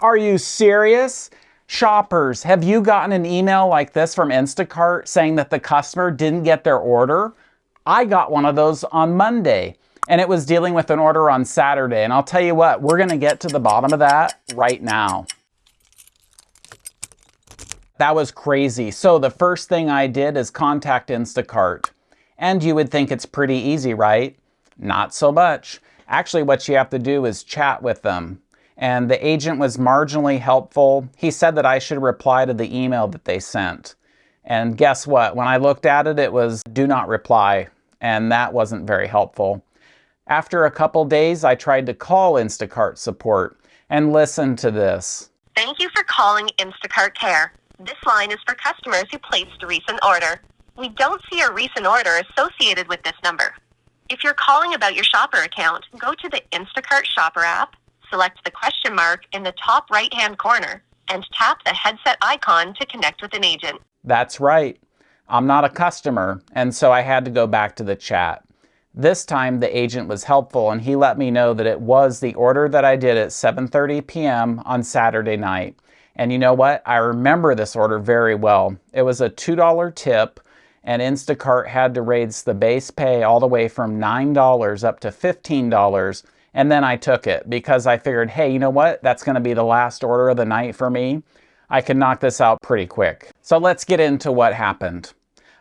Are you serious? Shoppers, have you gotten an email like this from Instacart saying that the customer didn't get their order? I got one of those on Monday and it was dealing with an order on Saturday. And I'll tell you what, we're gonna get to the bottom of that right now. That was crazy. So the first thing I did is contact Instacart. And you would think it's pretty easy, right? Not so much. Actually, what you have to do is chat with them. And the agent was marginally helpful. He said that I should reply to the email that they sent. And guess what? When I looked at it, it was do not reply. And that wasn't very helpful. After a couple days, I tried to call Instacart support and listen to this. Thank you for calling Instacart Care. This line is for customers who placed a recent order. We don't see a recent order associated with this number. If you're calling about your shopper account, go to the Instacart shopper app, select the question mark in the top right hand corner, and tap the headset icon to connect with an agent. That's right. I'm not a customer, and so I had to go back to the chat. This time the agent was helpful and he let me know that it was the order that I did at 7.30 p.m. on Saturday night. And you know what? I remember this order very well. It was a $2 tip and Instacart had to raise the base pay all the way from $9 up to $15. And then I took it because I figured, hey, you know what? That's going to be the last order of the night for me. I can knock this out pretty quick. So let's get into what happened.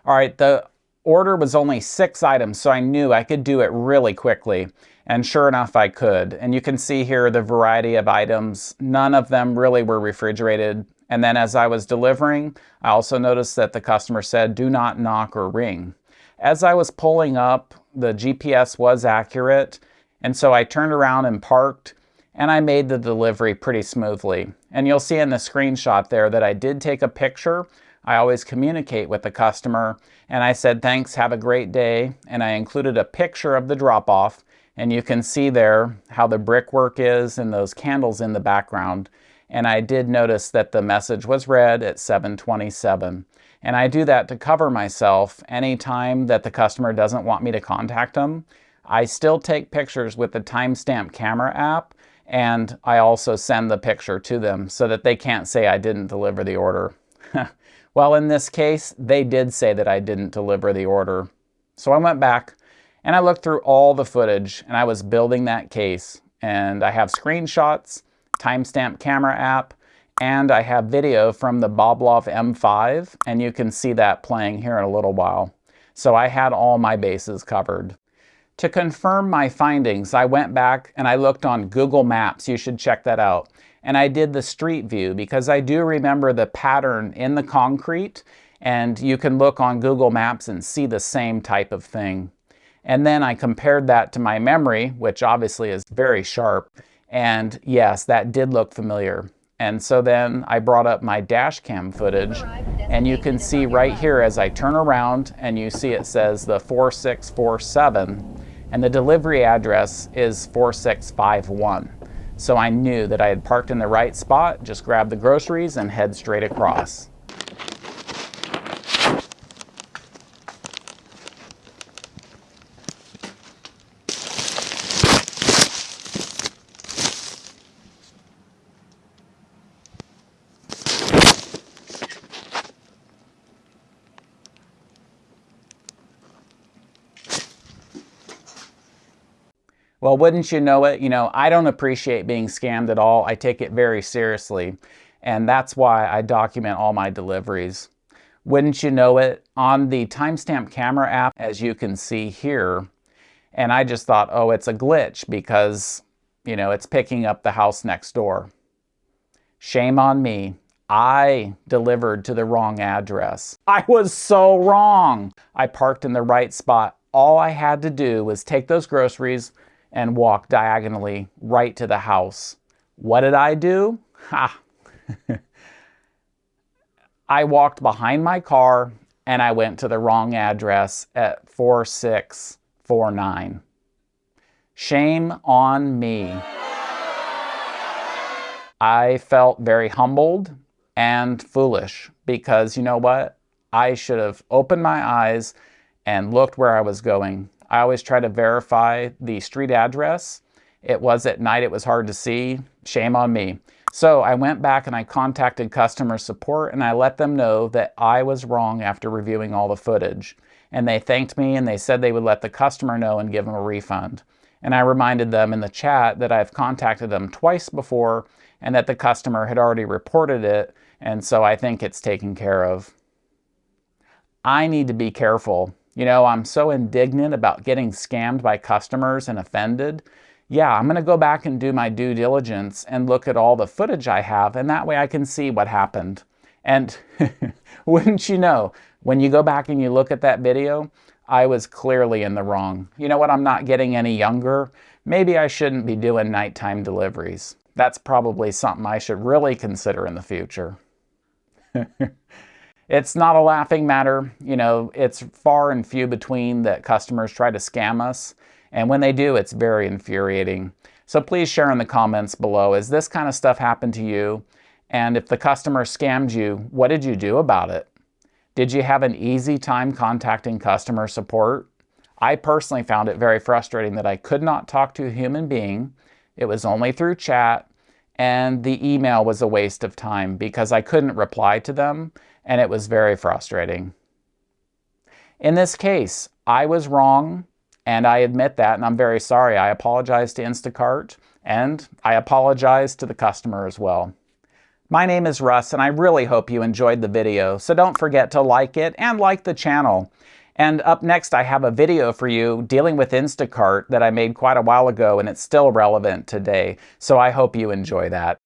All right, the order was only six items, so I knew I could do it really quickly. And sure enough, I could. And you can see here the variety of items. None of them really were refrigerated. And then as I was delivering, I also noticed that the customer said, do not knock or ring. As I was pulling up, the GPS was accurate. And so I turned around and parked and I made the delivery pretty smoothly. And you'll see in the screenshot there that I did take a picture. I always communicate with the customer and I said, thanks, have a great day. And I included a picture of the drop off and you can see there how the brickwork is and those candles in the background. And I did notice that the message was read at 727. And I do that to cover myself anytime that the customer doesn't want me to contact them. I still take pictures with the timestamp camera app and I also send the picture to them so that they can't say I didn't deliver the order. well, in this case, they did say that I didn't deliver the order. So I went back, and I looked through all the footage and I was building that case. And I have screenshots, timestamp camera app, and I have video from the Boblov M5, and you can see that playing here in a little while. So I had all my bases covered. To confirm my findings, I went back and I looked on Google Maps. You should check that out. And I did the street view because I do remember the pattern in the concrete and you can look on Google Maps and see the same type of thing. And then I compared that to my memory, which obviously is very sharp. And yes, that did look familiar. And so then I brought up my dash cam footage and you can see right here as I turn around and you see it says the 4647 and the delivery address is 4651. So I knew that I had parked in the right spot, just grab the groceries and head straight across. Well, wouldn't you know it? You know, I don't appreciate being scammed at all. I take it very seriously. And that's why I document all my deliveries. Wouldn't you know it? On the timestamp camera app, as you can see here, and I just thought, oh, it's a glitch because, you know, it's picking up the house next door. Shame on me. I delivered to the wrong address. I was so wrong. I parked in the right spot. All I had to do was take those groceries, and walk diagonally right to the house. What did I do? Ha! I walked behind my car and I went to the wrong address at 4649. Shame on me. I felt very humbled and foolish because you know what? I should have opened my eyes and looked where I was going I always try to verify the street address. It was at night, it was hard to see. Shame on me. So I went back and I contacted customer support and I let them know that I was wrong after reviewing all the footage. And they thanked me and they said they would let the customer know and give them a refund. And I reminded them in the chat that I've contacted them twice before and that the customer had already reported it. And so I think it's taken care of. I need to be careful. You know, I'm so indignant about getting scammed by customers and offended yeah, I'm going to go back and do my due diligence and look at all the footage I have, and that way I can see what happened. And wouldn't you know, when you go back and you look at that video, I was clearly in the wrong. You know what? I'm not getting any younger. Maybe I shouldn't be doing nighttime deliveries. That's probably something I should really consider in the future. it's not a laughing matter. You know, it's far and few between that customers try to scam us. And when they do, it's very infuriating. So please share in the comments below, has this kind of stuff happened to you? And if the customer scammed you, what did you do about it? Did you have an easy time contacting customer support? I personally found it very frustrating that I could not talk to a human being. It was only through chat and the email was a waste of time because I couldn't reply to them and it was very frustrating. In this case, I was wrong. And I admit that, and I'm very sorry. I apologize to Instacart, and I apologize to the customer as well. My name is Russ, and I really hope you enjoyed the video, so don't forget to like it and like the channel. And up next, I have a video for you dealing with Instacart that I made quite a while ago, and it's still relevant today, so I hope you enjoy that.